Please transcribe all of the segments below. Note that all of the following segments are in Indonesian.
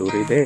ದೂರಿದೆ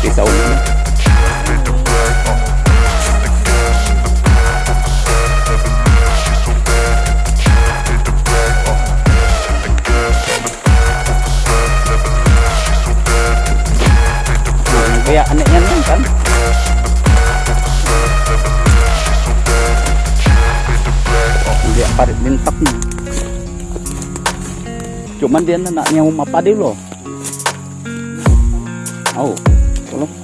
Ini. Nah, kayak anehnya nih kan. Dia parit lintak nih. Cuman dia anaknya umah padi loh. Oh tolong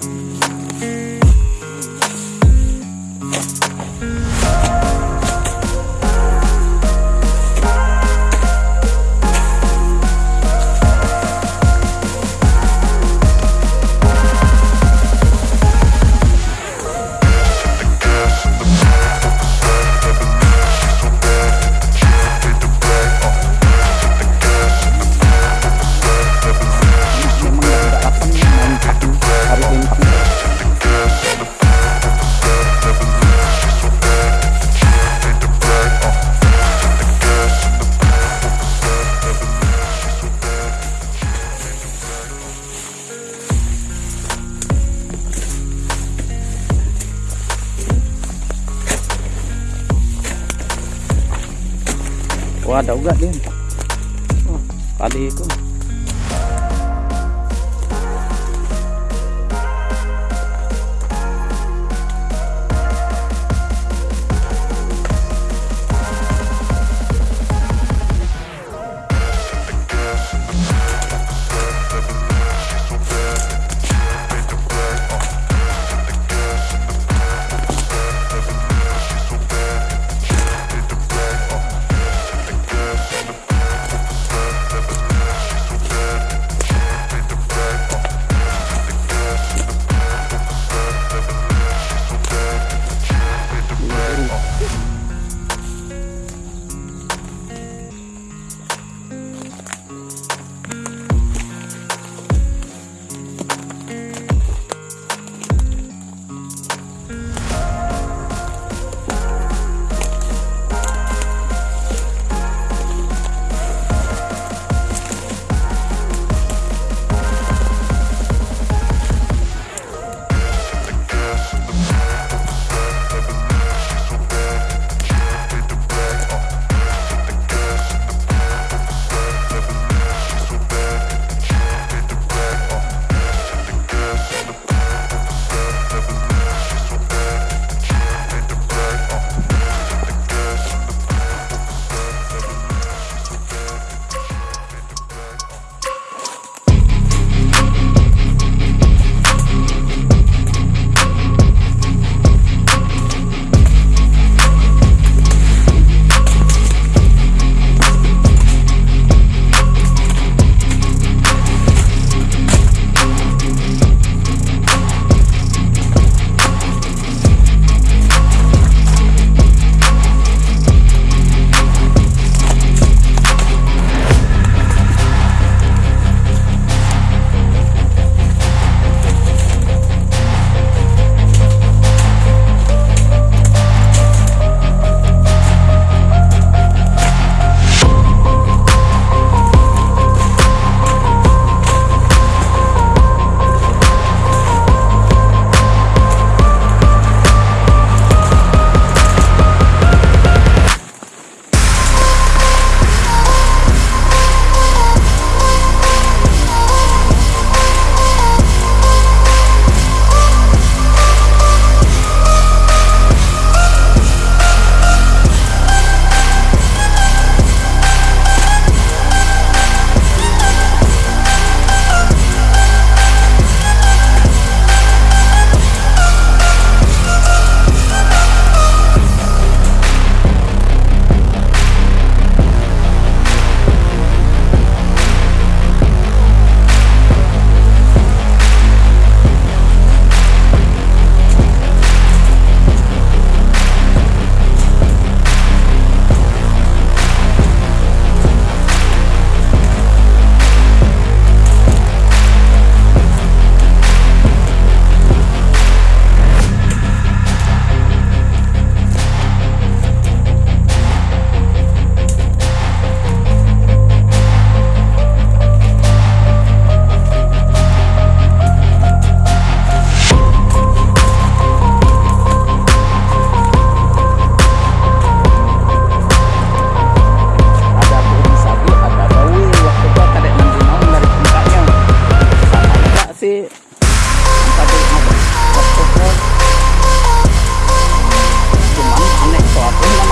ada juga din. Oh, padi ko. top.